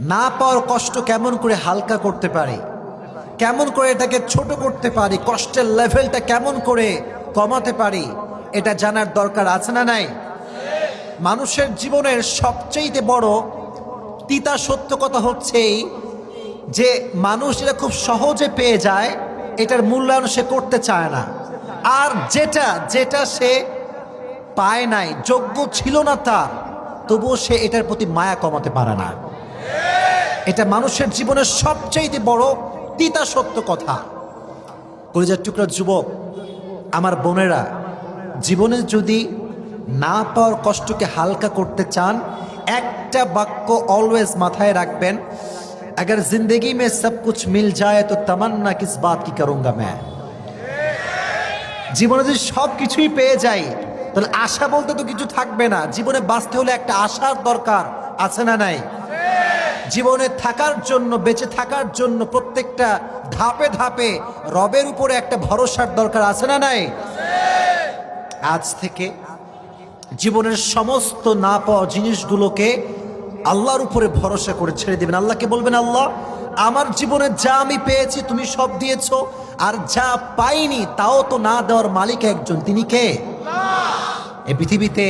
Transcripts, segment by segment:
না পাওয়ার কষ্ট কেমন করে হালকা করতে পারি? কেমন করে এটাকে ছোট করতে পারি? কষ্টের লেভেলটা কেমন করে কমাতে পারি? এটা জানার দরকার আছে না নাই? মানুষের জীবনের সবচেয়ে বড় তিতা সত্য কথা হচ্ছেই যে মানুষ এটা খুব সহজে পেয়ে যায়, এটার মূল্যায়ন সে করতে চায় না। আর যেটা যেটা সে পায় নাই, যোগ্য ছিল না তার, তবুও সে এটার প্রতি মায়া কমাতে পারে না। এটা মানুষের জীবনের সবচেয়ে বড় তিতা সত্য কথা কলিজার টুকরা যুবক আমার বোনেরা জীবনে যদি না পাওয়ার কষ্টকে হালকা করতে চান একটা বাক্য অলওয়েজ মাথায় রাখবেন अगर जिंदगी में सब कुछ मिल जाए तो तमन्ना किस बात की करूंगा मैं জীবনে যদি সব কিছুই পেয়ে যাই তাহলে আশা বলতে তো কিছু থাকবে না জীবনে বাঁচতে হলে একটা আশার দরকার আছে না নাই জীবনে থাকার জন্য, বেঁচে থাকার জন্য প্রত্যেকটা ধাপে ধাপে রবের উপরে একটা ভরসার দরকার আছে না নাই? আজ থেকে জীবনের সমস্ত না পাওয়া জিনিসগুলোকে আল্লাহর উপরে ভরসা করে ছেড়ে দেবেন। আল্লাহকে বলবেন, আল্লাহ, আমার জীবনে যা আমি পেয়েছি তুমি সব দিয়েছ, আর যা পাইনি তাও তো না দেওয়ার মালিক একজন। তিনি কে? এই পৃথিবীতে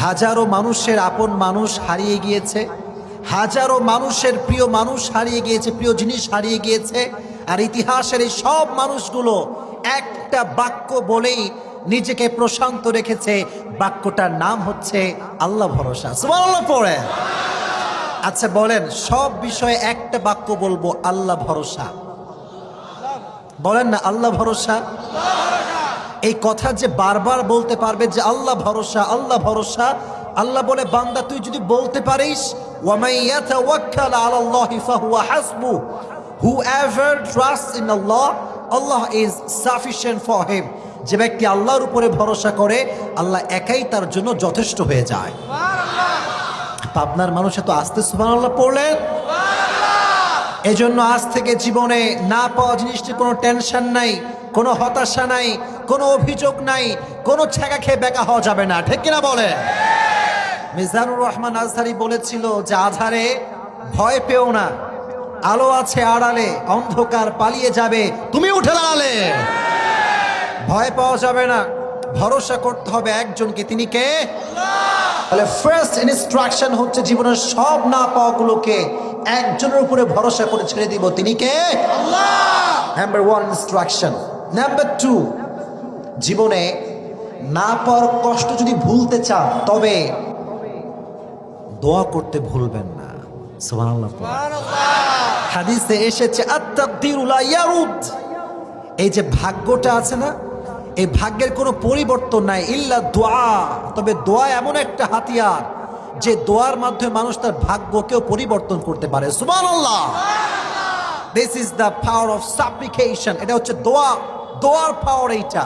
হাজারো মানুষের আপন মানুষ হারিয়ে গিয়েছে। হাজারো মানুষের প্রিয় মানুষ হারিয়ে গিয়েছে, প্রিয় জিনিস হারিয়ে গিয়েছে, আর ইতিহাসের এই সব মানুষগুলো একটা বাক্য বলেই নিজেকে প্রশান্ত রেখেছে। বাক্যটার নাম হচ্ছে আল্লাহ ভরসা। পড়ে। আচ্ছা বলেন, সব বিষয়ে একটা বাক্য বলব, আল্লাহ ভরসা। বলেন না, আল্লাহ ভরসা? এই কথা যে বারবার বলতে পারবে যে আল্লাহ ভরসা আল্লাহ ভরসা আল্লাহ বলে বান্দা তুই যদি বলতে পারিস whoever trusts in Allah Allah is sufficient for him. যে ব্যক্তি আল্লাহর উপরে ভরসা করে আল্লাহ একাই তার জন্য যথেষ্ট হয়ে যায়। পাবনার মানুষ এত আস্তে সুবহানাল্লাহ পড়লেন। এজন্য আজ থেকে জীবনে না পাওয়া জিনিসটির কোনো টেনশন নাই কোনো হতাশা নাই কোনো অভিযোগ নাই কোনো ছেঁকা খেয়ে বেকা হওয়া যাবে না। ঠিক কিনা বলে মিজানুর রহমান আজহারি বলেছিল যে আধারে ভয় পেও না। আলো আছে আড়ালে অন্ধকার পালিয়ে যাবে। তুমি উঠে দাঁড়ালে। ভয় পাওয়া যাবে না। ভরসা করতে হবে একজনকে। তিনি কে? তাহলে ফার্স্ট ইনস্ট্রাকশন হচ্ছে জীবনের সব না পাওয়াগুলোকে একজনের উপরে ভরসা করে ছেড়ে দিব। তিনি কে? Number one instruction number two জীবনে না পাওয়ার কষ্ট যদি ভুলতে চান তবে দোয়া করতে ভুলবেন না। হাদিসে এসেছে এই যে ভাগ্যটা আছে না, এই ভাগ্যের কোনো পরিবর্তন নাই, ইল্লা দোয়া। তবে দোয়া এমন একটা হাতিয়ার, যে দোয়ার মাধ্যমে মানুষ তার ভাগ্যকেও পরিবর্তন করতে পারে। সুবহানাল্লাহ। This is the power of supplication এটা হচ্ছে দোয়া। দোয়ার পাওয়ার এইটা।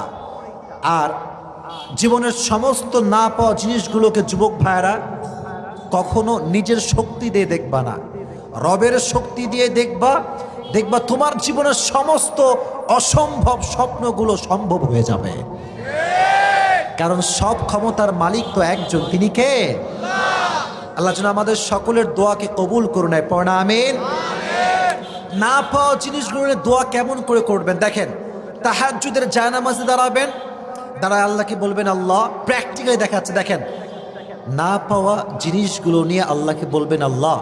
আর জীবনের সমস্ত না পাওয়া জিনিসগুলোকে যুবক ভাইয়েরা কখনো নিজের শক্তি দিয়ে দেখবা না। রবের শক্তি দিয়ে দেখবা দেখবা তোমার জীবনের সমস্ত অসম্ভব স্বপ্নগুলো সম্ভব হয়ে যাবে। কারণ সব ক্ষমতার মালিক তো একজন, তিনি কে? আল্লাহ। যেন আমাদের সকলের দোয়াকে কবুল করুন পড়া আমিন। না পাওয়া জিনিসগুলো দোয়া কেমন করে করবেন? দেখেন তাহাজুদের জায়নামাজে দাঁড়াবেন, দাঁড়ায় আল্লাহকে বলবেন, আল্লাহ প্র্যাকটিক্যালি দেখাচ্ছে। দেখেন না পাওয়া জিনিসগুলো নিয়ে আল্লাহকে বলবেন, আল্লাহ,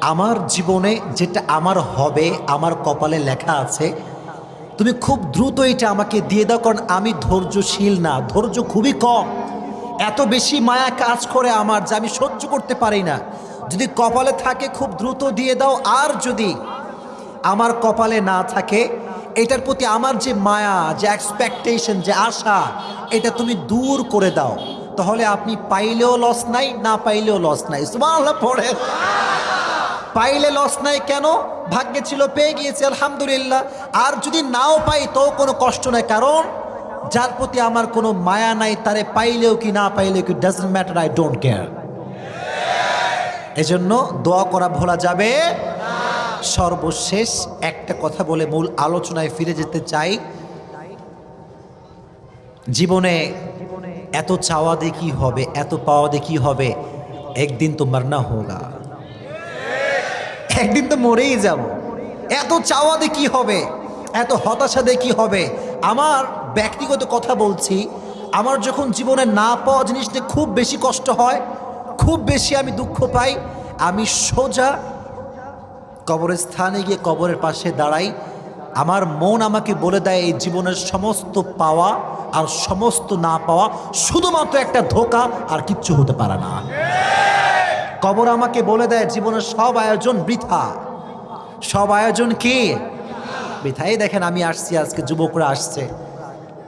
আমার জীবনে যেটা আমার হবে, আমার কপালে লেখা আছে, তুমি খুব দ্রুত এটা আমাকে দিয়ে দাও, কারণ আমি ধৈর্যশীল না। ধৈর্য খুবই কম। এত বেশি মায়া কাজ করে আমার যে আমি সহ্য করতে পারি না। যদি কপালে থাকে, খুব দ্রুত দিয়ে দাও। আর যদি আমার কপালে না থাকে, এটার প্রতি আমার যে মায়া, যে এক্সপেকটেশন যে আশা, এটা তুমি দূর করে দাও। তাহলে আপনি পাইলেও লস নাই, না পাইলেও লস নাই। পড়ে পাইলে লস নাই কেন? ভাগ্যে ছিল, পেয়ে গিয়েছে, আলহামদুলিল্লাহ। আর যদি নাও পাই তো কোনো কষ্ট নাই। কারণ, যার প্রতি আমার কোনো মায়া নাই, তারে পাইলেও কি, না পাইলেও কি doesn't matter I don't care এজন্য দোয়া করা ভোলা যাবে সর্বশেষ একটা কথা বলে মূল আলোচনায় ফিরে যেতে চাই। জীবনে এত চাওয়া দিয়ে হবে, এত পাওয়া দিয়ে কি হবে? একদিন তো মারনা হোগা। একদিন তো মরেই যাব। এত চাওয়া দিয়ে হবে, এত হতাশা দিয়ে কি হবে? আমার ব্যক্তিগত কথা বলছি, আমার যখন জীবনে না পাওয়া জিনিস নিয়ে খুব বেশি কষ্ট হয়, খুব বেশি আমি দুঃখ পাই, আমি সোজা কবরের স্থানে গিয়ে কবরের পাশে দাঁড়াই আমার মন আমাকে বলে দেয় এই জীবনের সমস্ত পাওয়া আর সমস্ত না পাওয়া শুধুমাত্র একটা ধোকা আর কিচ্ছু হতে পারে না। কবর আমাকে বলে দেয় জীবনের সব আয়োজন বৃথা। সব আয়োজন কি? বৃথাই দেখেন আমি আসছি, আজকে যুবকরা আসছে।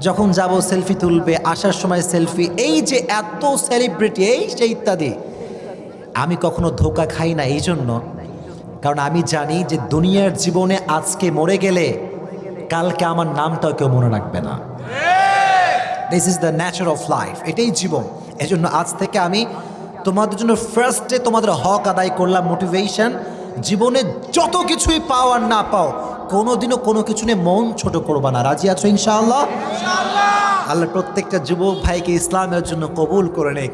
যখন যাব, সেলফি তুলবে, আসার সময় সেলফি। এই যে এত সেলিব্রিটি এই যে ইত্যাদি। আমি কখনো ধোকা খাই না এই জন্য কারণ আমি জানি যে দুনিয়ার জীবনে আজকে মরে গেলে কালকে আমার নামটাও কেউ মনে রাখবে না। This is the nature of life এটাই জীবন। এজন্য আজ থেকে আমি তোমাদের জন্য ফার্স্টে তোমাদের হক আদায় করলাম মোটিভেশন জীবনে যত কিছুই পাও আর না পাও কোনোদিনও কোনো কিছু নিয়ে মন ছোট করবা না। রাজি আছো ইনশাআল্লাহ। আল্লাহ প্রত্যেকটা যুবক ভাইকে ইসলামের জন্য কবুল করে নেক।